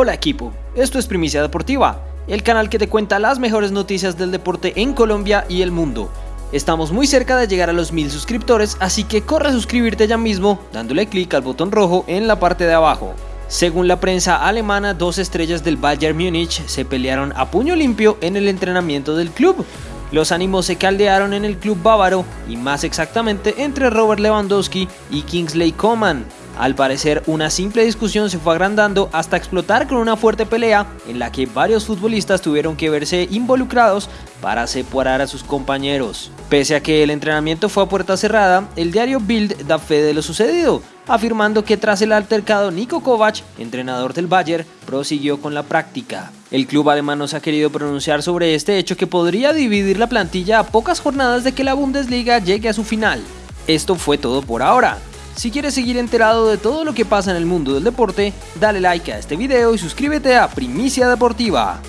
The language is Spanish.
Hola equipo, esto es Primicia Deportiva, el canal que te cuenta las mejores noticias del deporte en Colombia y el mundo. Estamos muy cerca de llegar a los mil suscriptores, así que corre a suscribirte ya mismo dándole clic al botón rojo en la parte de abajo. Según la prensa alemana, dos estrellas del Bayern Múnich se pelearon a puño limpio en el entrenamiento del club. Los ánimos se caldearon en el club bávaro y más exactamente entre Robert Lewandowski y Kingsley Coman. Al parecer, una simple discusión se fue agrandando hasta explotar con una fuerte pelea en la que varios futbolistas tuvieron que verse involucrados para separar a sus compañeros. Pese a que el entrenamiento fue a puerta cerrada, el diario Bild da fe de lo sucedido, afirmando que tras el altercado Niko Kovac, entrenador del Bayern, prosiguió con la práctica. El club alemán no se ha querido pronunciar sobre este hecho que podría dividir la plantilla a pocas jornadas de que la Bundesliga llegue a su final. Esto fue todo por ahora. Si quieres seguir enterado de todo lo que pasa en el mundo del deporte, dale like a este video y suscríbete a Primicia Deportiva.